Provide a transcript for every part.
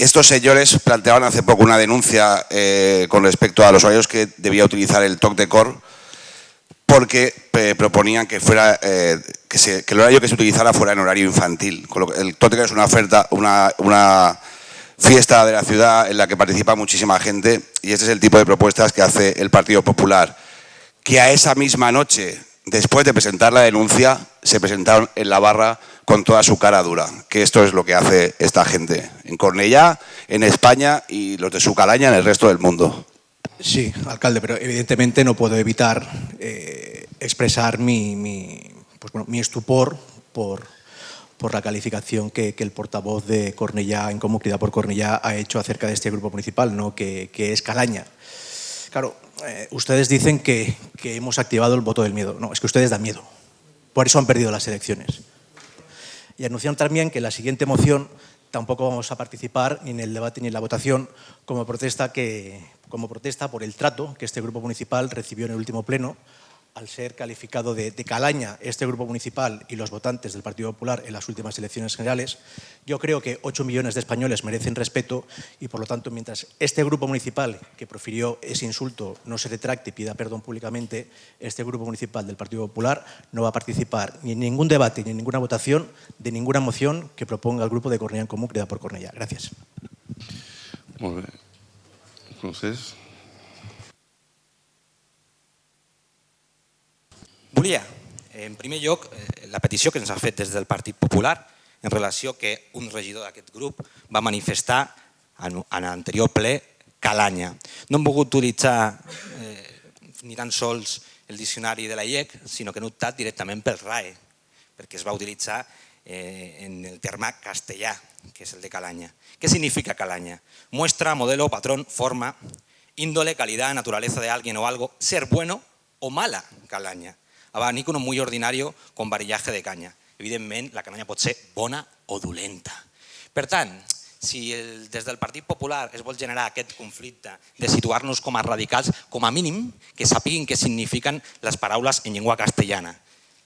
Estos señores planteaban hace poco una denuncia eh, con respecto a los horarios que debía utilizar el TOC de COR porque eh, proponían que, fuera, eh, que, el horario que se utilizara fuera en horario infantil. el TOC de COR es una oferta, una, una fiesta de la ciudad en la que participa muchísima gente y este es el tipo de propuestas que hace el Partido Popular. Que a esa misma noche, después de presentar la denuncia, se presentaron en la barra con toda su cara dura, que esto es lo que hace esta gente en Cornellá, en España y los de su calaña en el resto del mundo. Sí, alcalde, pero evidentemente no puedo evitar eh, expresar mi, pues bueno, mi estupor por, por la calificación que, el portavoz de Cornellá, en Comunidad por Cornellá, ha hecho acerca de este grupo municipal, ¿no? que, es Calaña. Claro, eh, ustedes dicen que, que, hemos activado el voto del miedo. No, es que ustedes dan miedo. Por eso han perdido las elecciones. Y anunciaron también que en la siguiente moción tampoco vamos a participar ni en el debate ni en la votación como protesta, que, como protesta por el trato que este grupo municipal recibió en el último pleno al ser calificado de, calaña este grupo municipal y los votantes del Partido Popular en las últimas elecciones generales, yo creo que 8 millones de españoles merecen respeto y, por lo tanto, mientras este grupo municipal que profirió ese insulto no se retracte y pida perdón públicamente, este grupo municipal del Partido Popular no va a participar ni en ningún debate ni en ninguna votación de ninguna moción que proponga el grupo de Cornellá en Común, creada por Cornellá. Gracias. Volia, en primer lloc, eh, la petició que ens ha fet des del Partit Popular en relació que un regidor d'aquest grup va manifestar en, l'anterior ple calanya. No hem volgut utilitzar eh, ni tan sols el diccionari de la IEC, sinó que hem optat directament pel RAE, perquè es va utilitzar eh, en el terme castellà, que és el de calanya. ¿Qué significa calaña? Muestra, modelo, patrón, forma, índole, calidad, naturaleza de alguien o algo, ser bueno o mala calaña abanico no muy ordinario con varillaje de canya. Evidentment, la canya pot ser bona o dolenta. Per tant, si el, des del Partit Popular es vol generar aquest conflicte de situar-nos com a radicals, com a mínim que sapiguin què signifiquen les paraules en llengua castellana.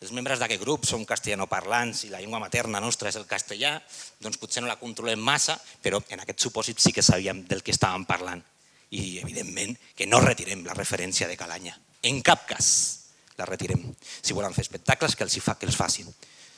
Els membres d'aquest grup són castellanoparlants i la llengua materna nostra és el castellà, doncs potser no la controlem massa, però en aquest supòsit sí que sabíem del que estàvem parlant. I evidentment que no retirem la referència de Calanya. En cap cas la retirem. Si volen fer espectacles, que els, fa, que els facin.